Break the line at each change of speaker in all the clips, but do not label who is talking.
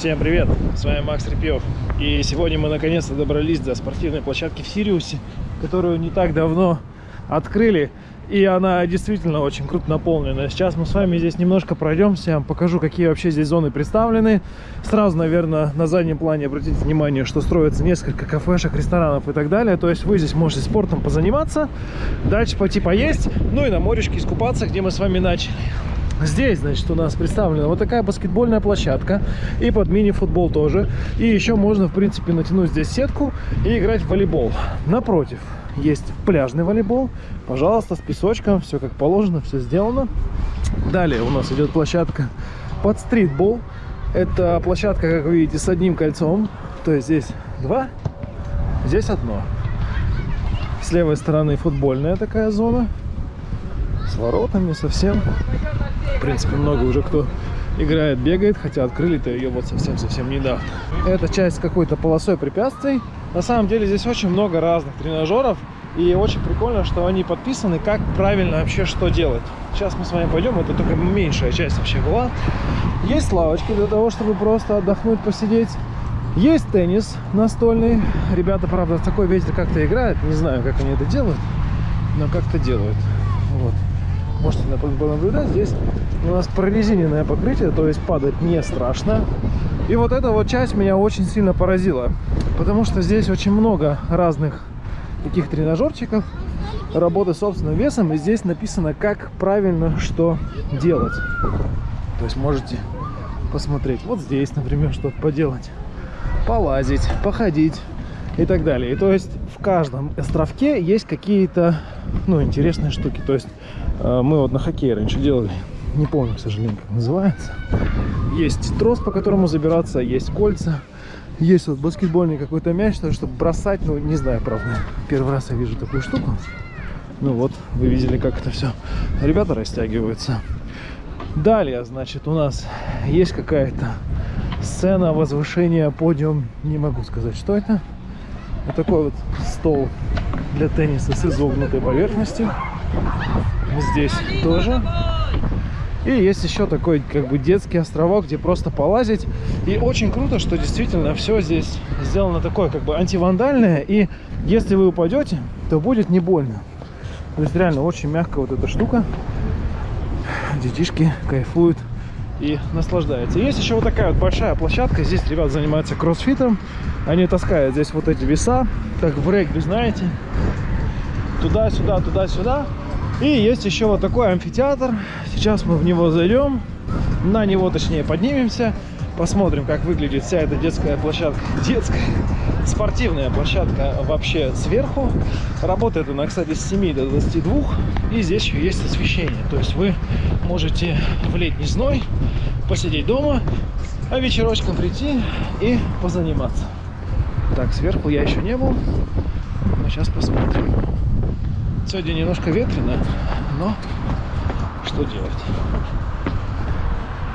Всем привет, с вами Макс Репьев. И сегодня мы наконец-то добрались до спортивной площадки в Сириусе, которую не так давно открыли. И она действительно очень круто наполнена. Сейчас мы с вами здесь немножко пройдемся, покажу, какие вообще здесь зоны представлены. Сразу, наверное, на заднем плане обратите внимание, что строится несколько кафешек, ресторанов и так далее. То есть вы здесь можете спортом позаниматься, дальше пойти поесть, ну и на моречке искупаться, где мы с вами начали. Здесь, значит, у нас представлена вот такая баскетбольная площадка и под мини-футбол тоже. И еще можно, в принципе, натянуть здесь сетку и играть в волейбол. Напротив есть пляжный волейбол. Пожалуйста, с песочком, все как положено, все сделано. Далее у нас идет площадка под стритбол. Это площадка, как вы видите, с одним кольцом. То есть здесь два, здесь одно. С левой стороны футбольная такая зона. С воротами совсем. В принципе, много уже кто играет, бегает, хотя открыли-то ее вот совсем-совсем недавно. Это часть какой-то полосой препятствий. На самом деле здесь очень много разных тренажеров. И очень прикольно, что они подписаны, как правильно вообще что делать. Сейчас мы с вами пойдем, это только меньшая часть вообще была. Есть лавочки для того, чтобы просто отдохнуть, посидеть. Есть теннис настольный. Ребята, правда, в такой ветер как-то играют. Не знаю, как они это делают, но как-то делают. Вот. Можете понаблюдать. Здесь у нас прорезиненное покрытие, то есть падать не страшно. И вот эта вот часть меня очень сильно поразила, потому что здесь очень много разных таких тренажерчиков, работы собственным весом, и здесь написано, как правильно что делать. То есть можете посмотреть. Вот здесь, например, что поделать. Полазить, походить и так далее. И то есть в каждом островке есть какие-то ну, интересные штуки. То есть э, мы вот на хоккее раньше делали не помню, к сожалению, как называется. Есть трос, по которому забираться, есть кольца. Есть вот баскетбольный какой-то мяч, чтобы бросать, ну, не знаю, правда. Первый раз я вижу такую штуку. Ну вот, вы видели, как это все. Ребята растягиваются. Далее, значит, у нас есть какая-то сцена возвышения, подиум. Не могу сказать, что это. Вот такой вот стол для тенниса с изогнутой поверхностью. Здесь тоже и есть еще такой как бы детский островок, где просто полазить. И очень круто, что действительно все здесь сделано такое как бы антивандальное. И если вы упадете, то будет не больно. То есть реально очень мягкая вот эта штука. Детишки кайфуют и наслаждаются. Есть еще вот такая вот большая площадка. Здесь ребят занимаются кроссфитом. Они таскают здесь вот эти веса, как в регби, знаете. Туда-сюда, туда-сюда. И есть еще вот такой амфитеатр. Сейчас мы в него зайдем, на него точнее поднимемся, посмотрим, как выглядит вся эта детская площадка. Детская, спортивная площадка вообще сверху. Работает она, кстати, с 7 до 22. И здесь еще есть освещение. То есть вы можете в летний зной посидеть дома, а вечерочком прийти и позаниматься. Так, сверху я еще не был. Но сейчас посмотрим. Сегодня немножко ветрено, но что делать?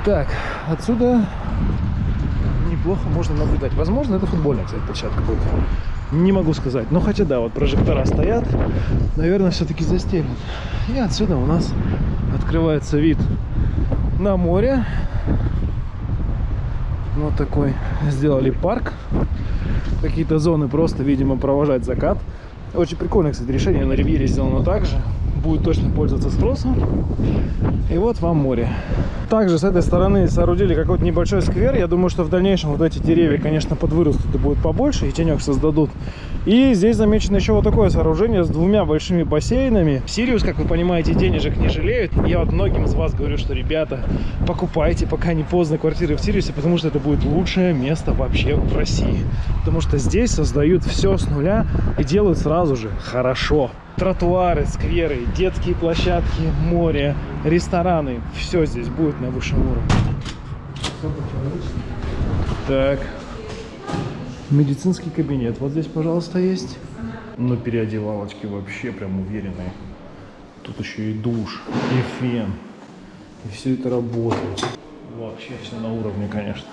Так, отсюда неплохо можно наблюдать. Возможно, это футбольная, кстати, площадка будет. Не могу сказать. Но хотя да, вот прожектора стоят. Наверное, все-таки застелят. И отсюда у нас открывается вид на море. Вот такой сделали парк. Какие-то зоны просто, видимо, провожать закат. Очень прикольное, кстати, решение. На Ривьере сделано так же. Будет точно пользоваться спросом. И вот вам море. Также с этой стороны соорудили какой-то небольшой сквер. Я думаю, что в дальнейшем вот эти деревья, конечно, подвырастут и будут побольше, и тенек создадут. И здесь замечено еще вот такое сооружение с двумя большими бассейнами. Сириус, как вы понимаете, денежек не жалеют. Я вот многим из вас говорю, что, ребята, покупайте, пока не поздно, квартиры в Сириусе, потому что это будет лучшее место вообще в России. Потому что здесь создают все с нуля и делают сразу же хорошо. Тротуары, скверы, детские площадки, море, рестораны. Все здесь будет на высшем уровне. Так, Медицинский кабинет вот здесь, пожалуйста, есть. Но переодевалочки вообще прям уверенные. Тут еще и душ, и фен. И все это работает. Вообще все на уровне, конечно.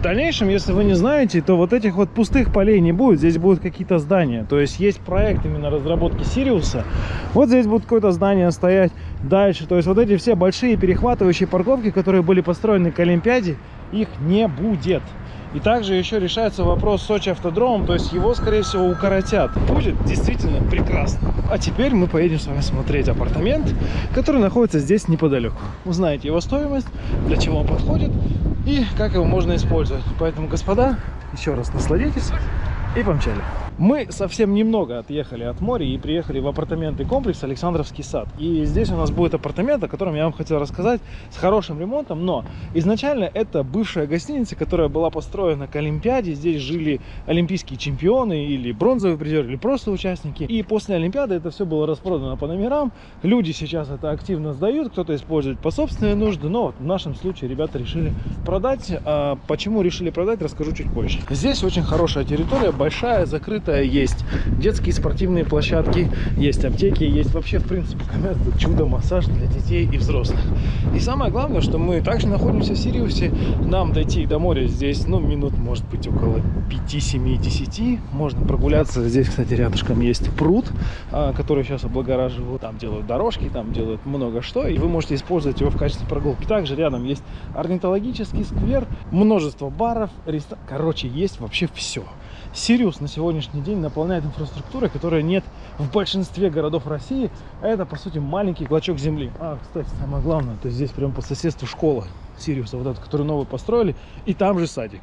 В дальнейшем, если вы не знаете, то вот этих вот пустых полей не будет. Здесь будут какие-то здания. То есть есть проект именно разработки Сириуса. Вот здесь будет какое-то здание стоять дальше. То есть вот эти все большие перехватывающие парковки, которые были построены к Олимпиаде, их не будет. И также еще решается вопрос с Сочи автодромом, то есть его, скорее всего, укоротят. Будет действительно прекрасно. А теперь мы поедем с вами смотреть апартамент, который находится здесь неподалеку. Узнаете его стоимость, для чего он подходит и как его можно использовать. Поэтому, господа, еще раз насладитесь и помчали. Мы совсем немного отъехали от моря и приехали в апартаменты комплекс Александровский сад. И здесь у нас будет апартамент, о котором я вам хотел рассказать, с хорошим ремонтом. Но изначально это бывшая гостиница, которая была построена к Олимпиаде. Здесь жили олимпийские чемпионы или бронзовые призеры, или просто участники. И после Олимпиады это все было распродано по номерам. Люди сейчас это активно сдают, кто-то использует по собственной нужде. Но в нашем случае ребята решили продать. А почему решили продать, расскажу чуть позже. Здесь очень хорошая территория, большая, закрытая есть детские спортивные площадки, есть аптеки, есть вообще, в принципе, чудо-массаж для детей и взрослых. И самое главное, что мы также находимся в Сириусе, нам дойти до моря здесь, ну, минут, может быть, около 5, 7, 10. Можно прогуляться. Здесь, кстати, рядышком есть пруд, а, который сейчас облагораживают. Там делают дорожки, там делают много что, и вы можете использовать его в качестве прогулки. Также рядом есть орнитологический сквер, множество баров, ресторан. Короче, есть вообще все. Сириус на сегодняшний день наполняет инфраструктурой, которая нет в большинстве городов России. А это, по сути, маленький клочок земли. А, кстати, самое главное, то здесь прямо по соседству школа Сириуса, вот эту, которую новую построили, и там же садик.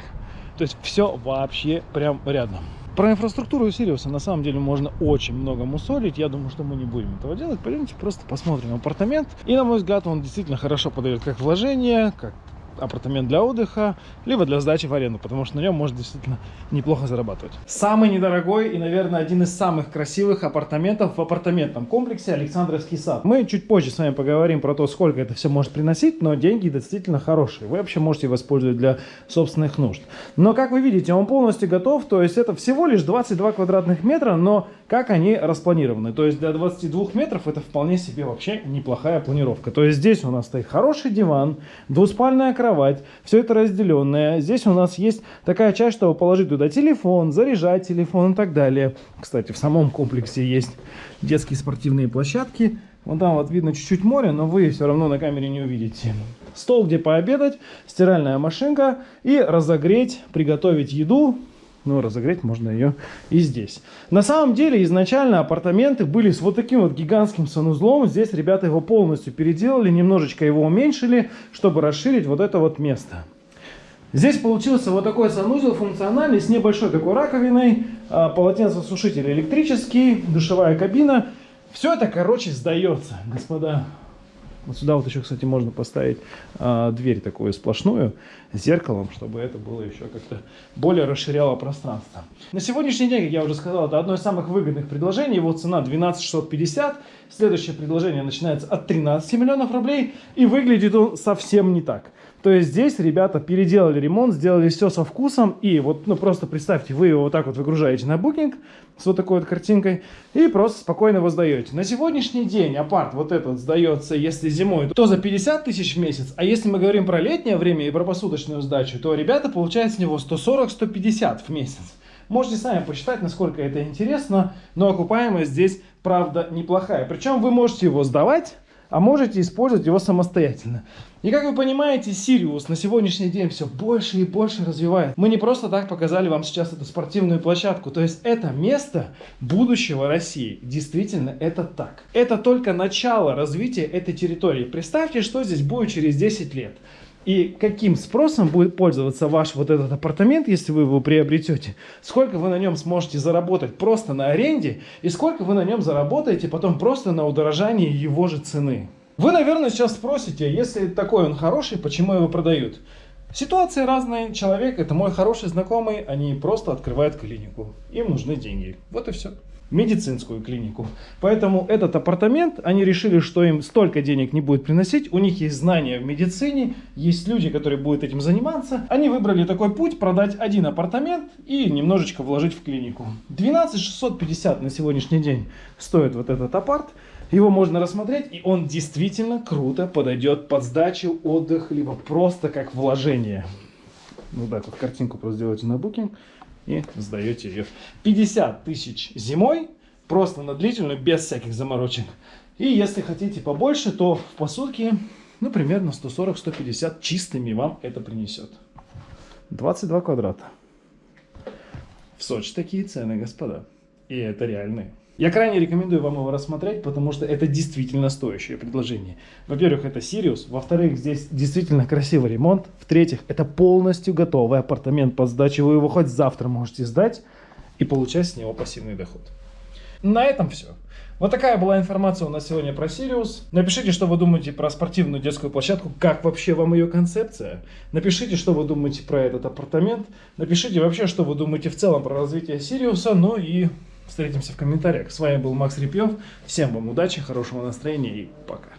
То есть все вообще прям рядом. Про инфраструктуру Сириуса на самом деле можно очень много мусолить. Я думаю, что мы не будем этого делать. Пойдемте просто посмотрим апартамент. И, на мой взгляд, он действительно хорошо подает как вложение, как апартамент для отдыха, либо для сдачи в аренду, потому что на нем можно действительно неплохо зарабатывать. Самый недорогой и, наверное, один из самых красивых апартаментов в апартаментном комплексе Александровский сад. Мы чуть позже с вами поговорим про то, сколько это все может приносить, но деньги действительно хорошие. Вы вообще можете его использовать для собственных нужд. Но, как вы видите, он полностью готов, то есть это всего лишь 22 квадратных метра, но как они распланированы. То есть для 22 метров это вполне себе вообще неплохая планировка. То есть здесь у нас стоит хороший диван, двуспальная кровать, все это разделенное. Здесь у нас есть такая часть, чтобы положить туда телефон, заряжать телефон и так далее. Кстати, в самом комплексе есть детские спортивные площадки. Вон там вот видно чуть-чуть море, но вы все равно на камере не увидите. Стол, где пообедать, стиральная машинка и разогреть, приготовить еду, но разогреть можно ее и здесь. На самом деле изначально апартаменты были с вот таким вот гигантским санузлом. Здесь ребята его полностью переделали, немножечко его уменьшили, чтобы расширить вот это вот место. Здесь получился вот такой санузел функциональный с небольшой такой раковиной, а, полотенцесушитель электрический, душевая кабина. Все это, короче, сдается, господа. Вот сюда вот еще, кстати, можно поставить а, дверь такую сплошную с зеркалом, чтобы это было еще как-то более расширяло пространство. На сегодняшний день, как я уже сказал, это одно из самых выгодных предложений. Его цена 12 650. Следующее предложение начинается от 13 миллионов рублей. И выглядит он совсем не так. То есть здесь ребята переделали ремонт, сделали все со вкусом. И вот, ну просто представьте, вы его вот так вот выгружаете на букинг с вот такой вот картинкой и просто спокойно его сдаете. На сегодняшний день апарт вот этот сдается, если зимой, то за 50 тысяч в месяц. А если мы говорим про летнее время и про посуточную сдачу, то ребята получают с него 140-150 в месяц. Можете сами посчитать, насколько это интересно, но окупаемость здесь, правда, неплохая. Причем вы можете его сдавать а можете использовать его самостоятельно. И как вы понимаете, Сириус на сегодняшний день все больше и больше развивает. Мы не просто так показали вам сейчас эту спортивную площадку. То есть это место будущего России. Действительно, это так. Это только начало развития этой территории. Представьте, что здесь будет через 10 лет и каким спросом будет пользоваться ваш вот этот апартамент, если вы его приобретете, сколько вы на нем сможете заработать просто на аренде, и сколько вы на нем заработаете потом просто на удорожании его же цены. Вы, наверное, сейчас спросите, если такой он хороший, почему его продают? Ситуации разные. Человек, это мой хороший знакомый, они просто открывают клинику. Им нужны деньги. Вот и все медицинскую клинику. Поэтому этот апартамент, они решили, что им столько денег не будет приносить, у них есть знания в медицине, есть люди, которые будут этим заниматься. Они выбрали такой путь, продать один апартамент и немножечко вложить в клинику. 12 650 на сегодняшний день стоит вот этот апарт. Его можно рассмотреть, и он действительно круто подойдет под сдачу, отдых, либо просто как вложение. Ну да, тут картинку просто сделайте на букинг и сдаете ее. 50 тысяч зимой, просто на длительную, без всяких заморочек. И если хотите побольше, то в посудке, ну, примерно 140-150 чистыми вам это принесет. 22 квадрата. В Сочи такие цены, господа. И это реальные. Я крайне рекомендую вам его рассмотреть, потому что это действительно стоящее предложение. Во-первых, это Сириус. Во-вторых, здесь действительно красивый ремонт. В-третьих, это полностью готовый апартамент под сдачу. Вы его хоть завтра можете сдать и получать с него пассивный доход. На этом все. Вот такая была информация у нас сегодня про Сириус. Напишите, что вы думаете про спортивную детскую площадку, как вообще вам ее концепция. Напишите, что вы думаете про этот апартамент. Напишите вообще, что вы думаете в целом про развитие Сириуса. Ну и встретимся в комментариях. С вами был Макс Репьев. Всем вам удачи, хорошего настроения и пока.